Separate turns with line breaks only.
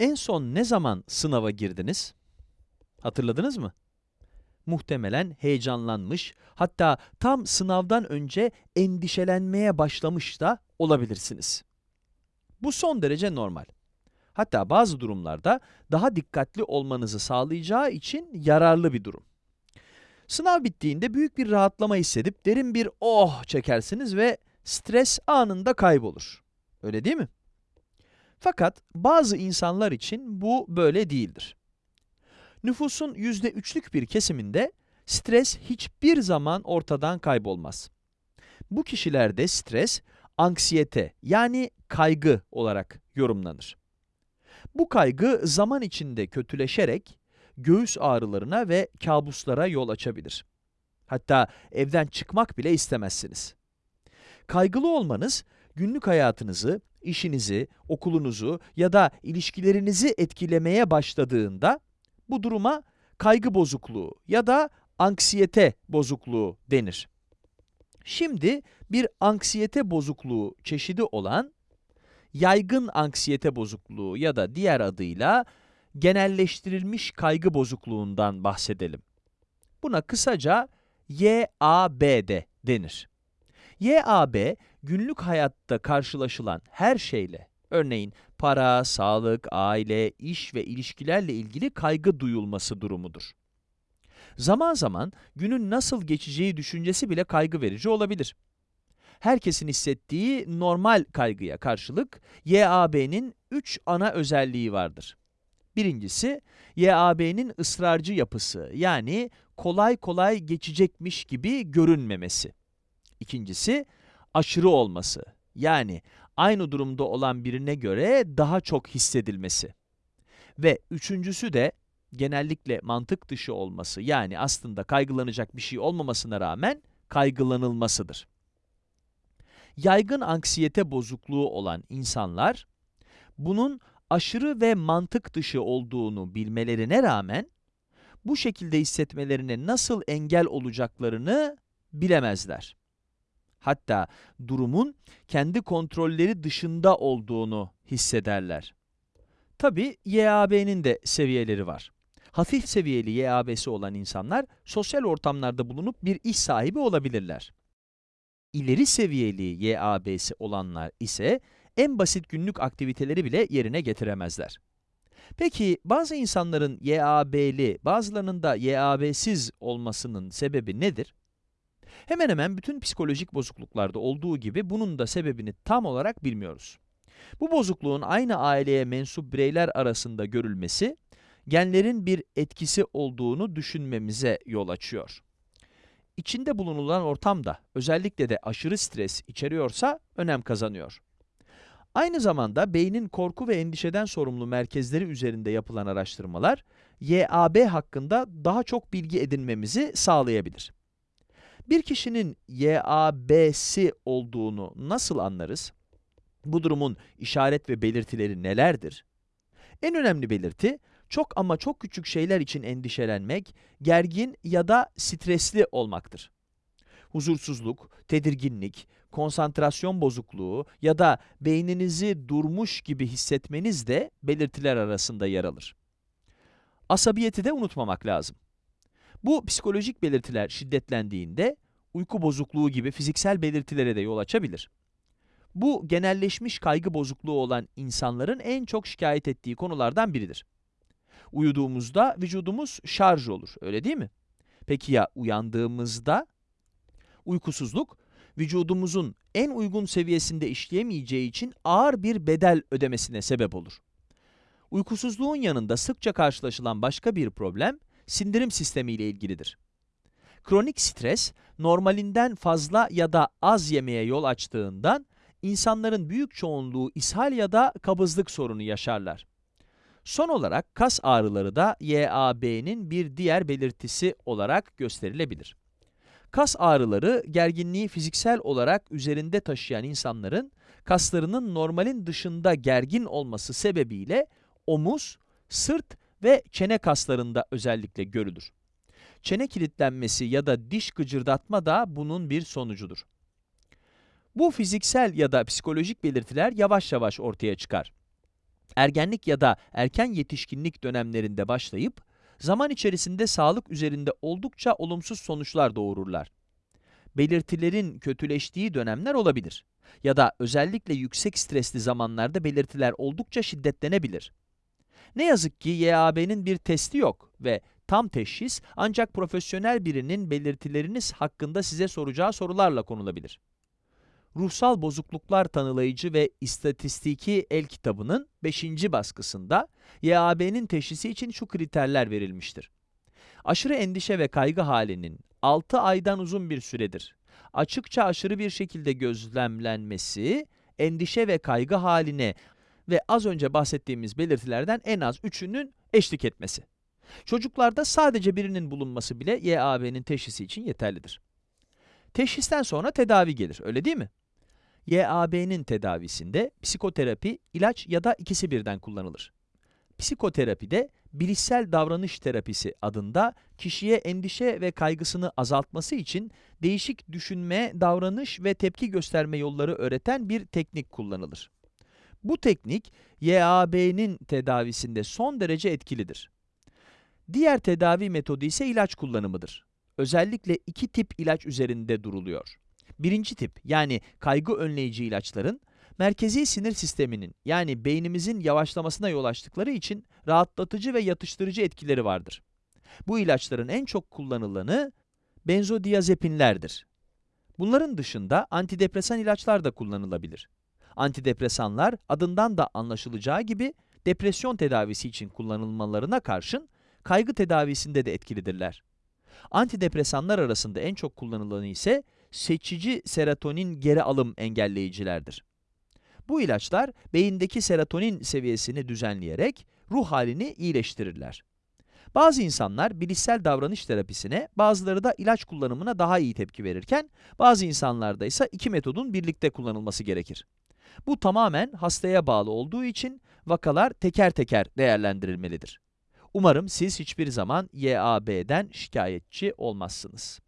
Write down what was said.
En son ne zaman sınava girdiniz? Hatırladınız mı? Muhtemelen heyecanlanmış, hatta tam sınavdan önce endişelenmeye başlamış da olabilirsiniz. Bu son derece normal. Hatta bazı durumlarda daha dikkatli olmanızı sağlayacağı için yararlı bir durum. Sınav bittiğinde büyük bir rahatlama hissedip derin bir oh çekersiniz ve stres anında kaybolur. Öyle değil mi? Fakat bazı insanlar için bu böyle değildir. Nüfusun yüzde üçlük bir kesiminde stres hiçbir zaman ortadan kaybolmaz. Bu kişilerde stres, anksiyete yani kaygı olarak yorumlanır. Bu kaygı zaman içinde kötüleşerek göğüs ağrılarına ve kabuslara yol açabilir. Hatta evden çıkmak bile istemezsiniz. Kaygılı olmanız günlük hayatınızı, işinizi, okulunuzu ya da ilişkilerinizi etkilemeye başladığında bu duruma kaygı bozukluğu ya da anksiyete bozukluğu denir. Şimdi bir anksiyete bozukluğu çeşidi olan yaygın anksiyete bozukluğu ya da diğer adıyla genelleştirilmiş kaygı bozukluğundan bahsedelim. Buna kısaca YABD denir. YAB, günlük hayatta karşılaşılan her şeyle, örneğin para, sağlık, aile, iş ve ilişkilerle ilgili kaygı duyulması durumudur. Zaman zaman günün nasıl geçeceği düşüncesi bile kaygı verici olabilir. Herkesin hissettiği normal kaygıya karşılık YAB'nin 3 ana özelliği vardır. Birincisi, YAB'nin ısrarcı yapısı yani kolay kolay geçecekmiş gibi görünmemesi. İkincisi, aşırı olması yani aynı durumda olan birine göre daha çok hissedilmesi. Ve üçüncüsü de genellikle mantık dışı olması yani aslında kaygılanacak bir şey olmamasına rağmen kaygılanılmasıdır. Yaygın anksiyete bozukluğu olan insanlar bunun aşırı ve mantık dışı olduğunu bilmelerine rağmen bu şekilde hissetmelerine nasıl engel olacaklarını bilemezler. Hatta durumun kendi kontrolleri dışında olduğunu hissederler. Tabi YAB'nin de seviyeleri var. Hafif seviyeli YAB'si olan insanlar sosyal ortamlarda bulunup bir iş sahibi olabilirler. İleri seviyeli YAB'si olanlar ise en basit günlük aktiviteleri bile yerine getiremezler. Peki bazı insanların YAB'li, bazılarının da YAB'siz olmasının sebebi nedir? Hemen hemen bütün psikolojik bozukluklarda olduğu gibi bunun da sebebini tam olarak bilmiyoruz. Bu bozukluğun aynı aileye mensup bireyler arasında görülmesi, genlerin bir etkisi olduğunu düşünmemize yol açıyor. İçinde bulunulan ortam da özellikle de aşırı stres içeriyorsa önem kazanıyor. Aynı zamanda beynin korku ve endişeden sorumlu merkezleri üzerinde yapılan araştırmalar, YAB hakkında daha çok bilgi edinmemizi sağlayabilir. Bir kişinin YAB'si olduğunu nasıl anlarız? Bu durumun işaret ve belirtileri nelerdir? En önemli belirti, çok ama çok küçük şeyler için endişelenmek, gergin ya da stresli olmaktır. Huzursuzluk, tedirginlik, konsantrasyon bozukluğu ya da beyninizi durmuş gibi hissetmeniz de belirtiler arasında yer alır. Asabiyeti de unutmamak lazım. Bu psikolojik belirtiler şiddetlendiğinde uyku bozukluğu gibi fiziksel belirtilere de yol açabilir. Bu genelleşmiş kaygı bozukluğu olan insanların en çok şikayet ettiği konulardan biridir. Uyuduğumuzda vücudumuz şarj olur, öyle değil mi? Peki ya uyandığımızda? Uykusuzluk, vücudumuzun en uygun seviyesinde işleyemeyeceği için ağır bir bedel ödemesine sebep olur. Uykusuzluğun yanında sıkça karşılaşılan başka bir problem, sindirim sistemi ile ilgilidir. Kronik stres, normalinden fazla ya da az yemeye yol açtığından, insanların büyük çoğunluğu ishal ya da kabızlık sorunu yaşarlar. Son olarak kas ağrıları da YAB'nin bir diğer belirtisi olarak gösterilebilir. Kas ağrıları, gerginliği fiziksel olarak üzerinde taşıyan insanların kaslarının normalin dışında gergin olması sebebiyle omuz, sırt ve çene kaslarında özellikle görülür. Çene kilitlenmesi ya da diş gıcırdatma da bunun bir sonucudur. Bu fiziksel ya da psikolojik belirtiler yavaş yavaş ortaya çıkar. Ergenlik ya da erken yetişkinlik dönemlerinde başlayıp, zaman içerisinde sağlık üzerinde oldukça olumsuz sonuçlar doğururlar. Belirtilerin kötüleştiği dönemler olabilir. Ya da özellikle yüksek stresli zamanlarda belirtiler oldukça şiddetlenebilir. Ne yazık ki YAB'nin bir testi yok ve tam teşhis ancak profesyonel birinin belirtileriniz hakkında size soracağı sorularla konulabilir. Ruhsal Bozukluklar Tanılayıcı ve İstatistiki El kitabının 5. baskısında YAB'nin teşhisi için şu kriterler verilmiştir. Aşırı endişe ve kaygı halinin 6 aydan uzun bir süredir açıkça aşırı bir şekilde gözlemlenmesi, endişe ve kaygı haline ve az önce bahsettiğimiz belirtilerden en az üçünün eşlik etmesi. Çocuklarda sadece birinin bulunması bile YAB'nin teşhisi için yeterlidir. Teşhisten sonra tedavi gelir, öyle değil mi? YAB'nin tedavisinde psikoterapi, ilaç ya da ikisi birden kullanılır. Psikoterapide bilişsel davranış terapisi adında kişiye endişe ve kaygısını azaltması için değişik düşünme, davranış ve tepki gösterme yolları öğreten bir teknik kullanılır. Bu teknik YAB'nin tedavisinde son derece etkilidir. Diğer tedavi metodu ise ilaç kullanımıdır. Özellikle iki tip ilaç üzerinde duruluyor. Birinci tip yani kaygı önleyici ilaçların merkezi sinir sisteminin yani beynimizin yavaşlamasına yol açtıkları için rahatlatıcı ve yatıştırıcı etkileri vardır. Bu ilaçların en çok kullanılanı benzodiazepinlerdir. Bunların dışında antidepresan ilaçlar da kullanılabilir. Antidepresanlar adından da anlaşılacağı gibi depresyon tedavisi için kullanılmalarına karşın kaygı tedavisinde de etkilidirler. Antidepresanlar arasında en çok kullanılanı ise seçici serotonin geri alım engelleyicilerdir. Bu ilaçlar beyindeki serotonin seviyesini düzenleyerek ruh halini iyileştirirler. Bazı insanlar bilişsel davranış terapisine, bazıları da ilaç kullanımına daha iyi tepki verirken, bazı insanlarda ise iki metodun birlikte kullanılması gerekir. Bu tamamen hastaya bağlı olduğu için vakalar teker teker değerlendirilmelidir. Umarım siz hiçbir zaman YAB'den şikayetçi olmazsınız.